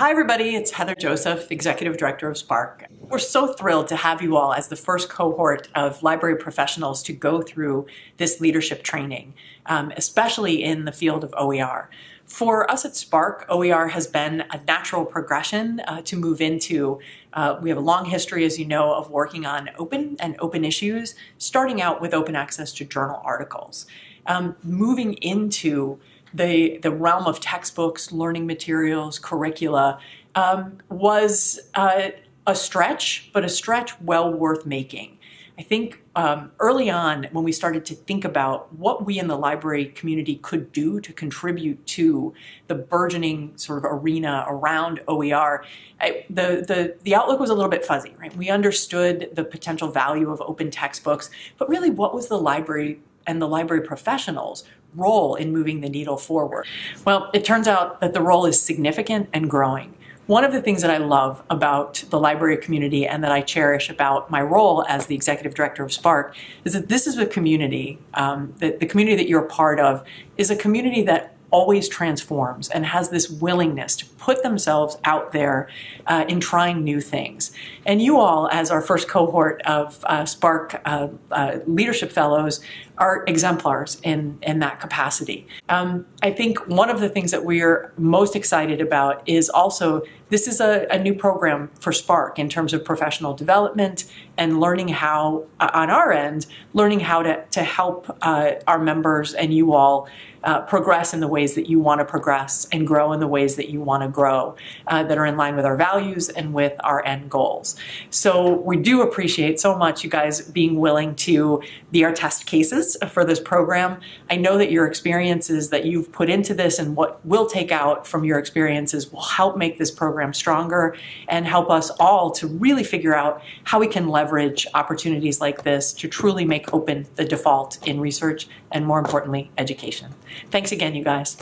Hi everybody, it's Heather Joseph, Executive Director of SPARC. We're so thrilled to have you all as the first cohort of library professionals to go through this leadership training, um, especially in the field of OER. For us at SPARC, OER has been a natural progression uh, to move into. Uh, we have a long history, as you know, of working on open and open issues, starting out with open access to journal articles. Um, moving into the, the realm of textbooks, learning materials, curricula um, was uh, a stretch, but a stretch well worth making. I think um, early on when we started to think about what we in the library community could do to contribute to the burgeoning sort of arena around OER, I, the, the, the outlook was a little bit fuzzy, right? We understood the potential value of open textbooks, but really what was the library and the library professionals role in moving the needle forward? Well, it turns out that the role is significant and growing. One of the things that I love about the library community and that I cherish about my role as the executive director of SPARC is that this is a community, um, that the community that you're a part of is a community that always transforms and has this willingness to put themselves out there uh, in trying new things. And you all, as our first cohort of uh, SPARC uh, uh Leadership Fellows, are exemplars in, in that capacity. Um, I think one of the things that we're most excited about is also this is a, a new program for SPARC in terms of professional development and learning how, uh, on our end, learning how to, to help uh, our members and you all uh, progress in the ways that you want to progress and grow in the ways that you want to grow uh, that are in line with our values and with our end goals. So we do appreciate so much you guys being willing to be our test cases Uh, for this program. I know that your experiences that you've put into this and what we'll take out from your experiences will help make this program stronger and help us all to really figure out how we can leverage opportunities like this to truly make open the default in research and more importantly, education. Thanks again, you guys.